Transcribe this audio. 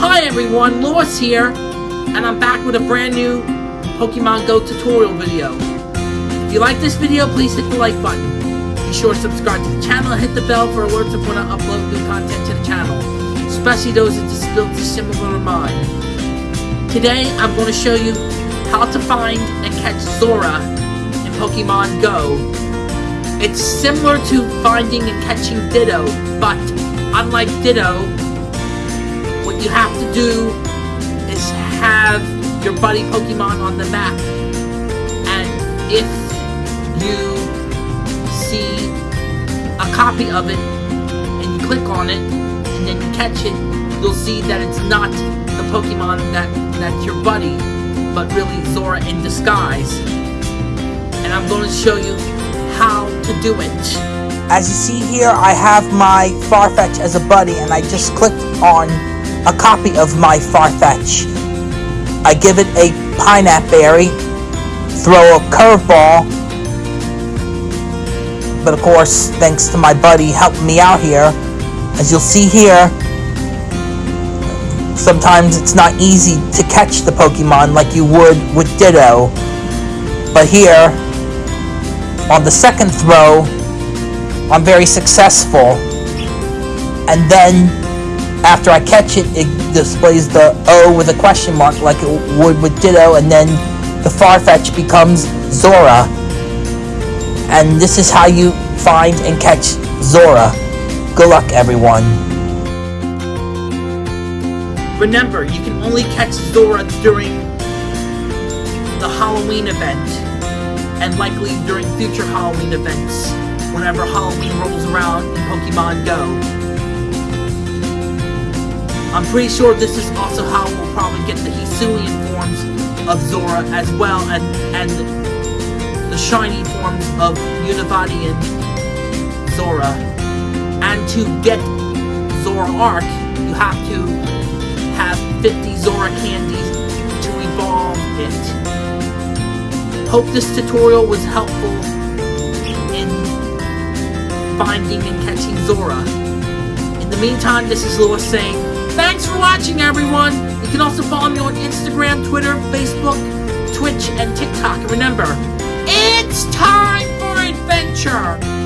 Hi everyone, Lewis here, and I'm back with a brand new Pokemon Go tutorial video. If you like this video, please hit the like button. Be sure to subscribe to the channel and hit the bell for alerts of when I upload new content to the channel, especially those with disabilities similar to mine. Today, I'm going to show you how to find and catch Zorua in Pokemon Go. It's similar to finding and catching Ditto, but unlike Ditto, you have to do is have your buddy Pokemon on the map. And if you see a copy of it and you click on it and then you catch it, you'll see that it's not the Pokemon that that's your buddy, but really Zorua in disguise. And I'm going to show you how to do it. As you see here, I have my Farfetch as a buddy, and I just clicked on a copy of my Farfetch. I give it a Pineapple Berry, throw a curveball, but of course, thanks to my buddy helping me out here, as you'll see here, sometimes it's not easy to catch the Pokemon like you would with Ditto. But here, on the second throw, I'm very successful. And then after I catch it, it displays the O with a question mark like it would with Ditto, and then the Farfetch becomes Zorua. And this is how you find and catch Zorua. Good luck, everyone. Remember, you can only catch Zorua during the Halloween event, and likely during future Halloween events, whenever Halloween rolls around in Pokemon Go. I'm pretty sure this is also how we'll probably get the Hisuian forms of Zorua as well, and, and the shiny forms of Univady and Zorua. And to get Zoroark, you have to have 50 Zorua candies to evolve it. Hope this tutorial was helpful in finding and catching Zorua. In the meantime, this is Lewis saying, Thanks for watching, everyone. You can also follow me on Instagram, Twitter, Facebook, Twitch, and TikTok. And remember, it's time for adventure.